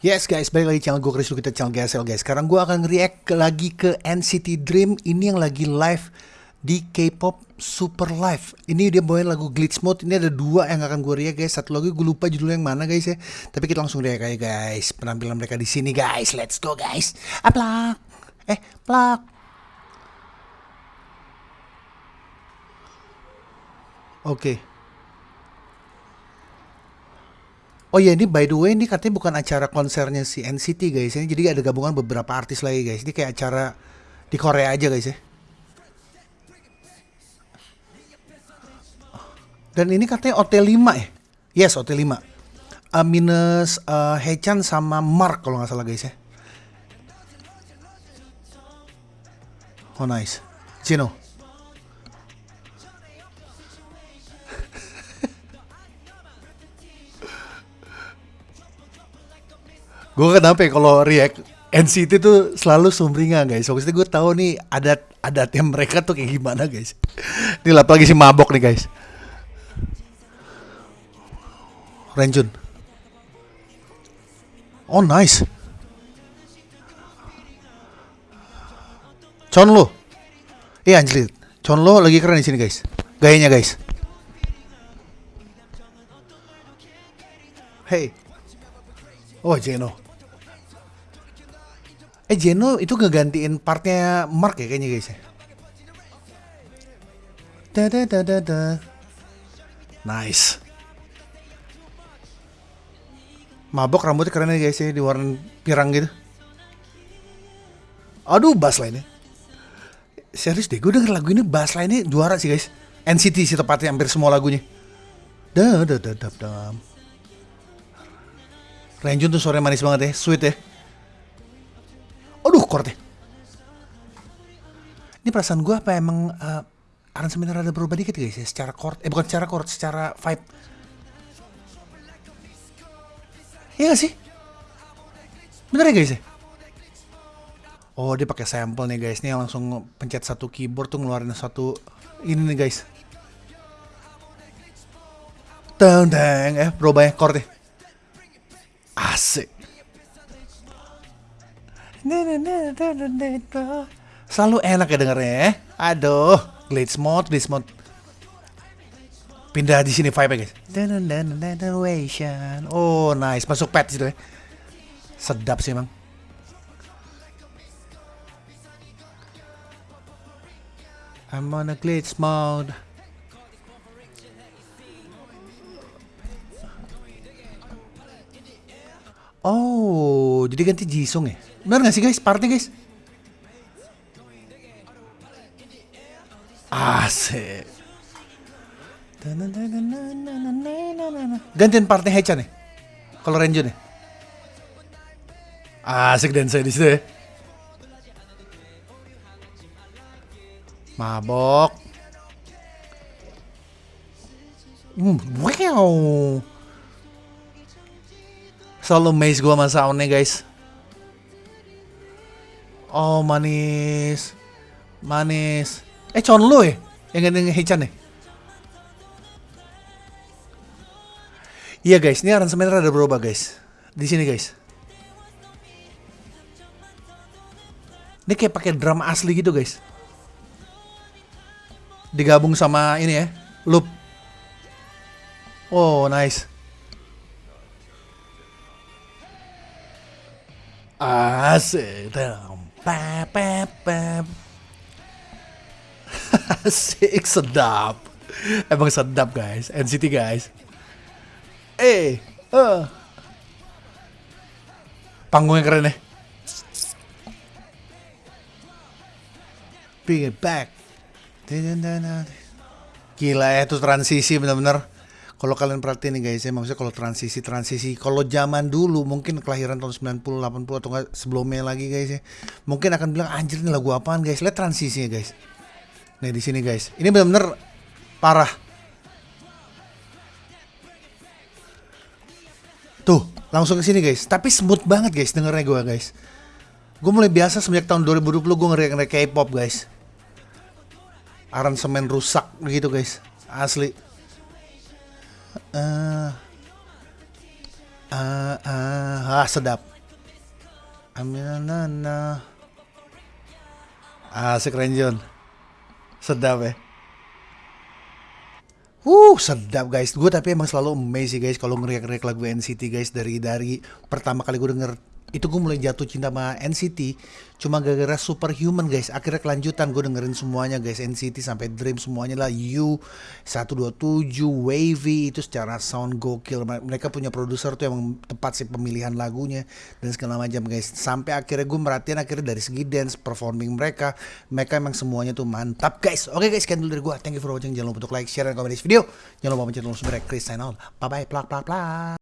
Yes guys, balik lagi channel gue Chris kita channel GSL guys. Sekarang gue akan react lagi ke NCT Dream ini yang lagi live di K-pop Super Live. Ini dia bawain lagu Glitch Mode. Ini ada dua yang akan gue react guys. Satu lagi gue lupa judulnya yang mana guys ya. Tapi kita langsung react aja guys. Penampilan mereka di sini guys. Let's go guys. Aplak. Eh, plak. Oke. Okay. Oh iya ini by the way ini katanya bukan acara konsernya si NCT guys. Ini jadi ada gabungan beberapa artis lagi guys. Ini kayak acara di Korea aja guys ya. Dan ini katanya OT5 ya? Yes OT5 uh, minus uh, Hechan sama Mark kalau nggak salah guys ya. Oh nice. Cino gue kenapa ya kalau react NCT tuh selalu sumringah guys. Maksudnya gue tahu nih adat adatnya mereka tuh kayak gimana guys. Ini lagi si mabok nih guys. Renjun. Oh nice. Chonlo. Iya eh, anjir. Chonlo lagi keren di sini guys. Gayanya guys. Hey. Oh Jeno. Eh Jeno itu ngegantiin partnya Mark ya kayaknya guys ya. Da da da da da. Nice. Mabok rambutnya keren ya guys ya di warna pirang gitu. Aduh bass lainnya. Serius deh gue denger lagu ini bass lainnya juara sih guys. NCT sih tepatnya hampir semua lagunya. Da da da da da. Renjun tuh suaranya manis banget ya, sweet ya. Aduh, korte. Ini perasaan gue apa emang uh, aransemennya rada berubah dikit guys ya, secara chord, eh bukan secara chord, secara vibe. Iya gak sih? Bener ya guys ya? Oh dia pakai sampel nih guys, nih langsung pencet satu keyboard tuh ngeluarin satu ini nih guys. Teng, eh berubah ya chordnya. Asik. Selalu enak ya dengernya ya. Aduh, glitch mode, glitch mode. Pindah di sini vibe guys. Oh nice, masuk pet situ ya. Sedap sih emang. I'm on a glitch mode. Oh, jadi ganti Jisung ya? Benar gak sih guys? Partnya guys? Asik. Gantian partnya Hechan nih. Kalau Renjun nih. Asik dan saya di situ ya. Mabok. Hmm, wow selalu maze gue sama soundnya guys oh manis. Manis. Eh Chonlo ya? Yang ganti Hechan ya? Iya guys. Ini aransemennya ada berubah guys. Di sini guys. Ini kayak pakai drum asli gitu guys. Digabung sama ini ya loop. Oh nice. Asik. Pep, pep, pep. Asik, sedap. Emang sedap guys, NCT guys. Eh, uh. Panggungnya keren ya. Bring it back. Gila ya, itu transisi bener-bener kalau kalian perhatiin nih guys ya maksudnya kalau transisi transisi kalau zaman dulu mungkin kelahiran tahun 90 80 atau enggak sebelumnya lagi guys ya mungkin akan bilang anjir ini lagu apaan guys? Lihat transisinya guys. Nih di sini guys. Ini benar-benar parah. Tuh langsung ke sini guys. Tapi smooth banget guys dengernya gue guys. Gue mulai biasa sejak tahun 2020 gue ngeri-ngeri K-pop guys. Aransemen rusak gitu guys. Asli uh, uh, ah sedap Aminana. Asik Renjon. Sedap ya. Uh, sedap guys. Gue tapi emang selalu sih guys kalau ngeriak-ngeriak lagu NCT guys dari dari pertama kali gue denger itu gue mulai jatuh cinta sama NCT cuma gara-gara Superhuman guys. Akhirnya kelanjutan gue dengerin semuanya guys. NCT sampai Dream semuanya lah. U 127 Wavy itu secara sound gokil. Mereka punya produser tuh yang tepat sih pemilihan lagunya dan segala macam guys. Sampai akhirnya gue merhatiin akhirnya dari segi dance performing mereka. Mereka emang semuanya tuh mantap guys. Oke guys sekian dulu dari gue thank you for watching. Jangan lupa untuk like share dan komen di video. Jangan lupa mencet tombol subscribe Chris out. Bye bye plak plak plak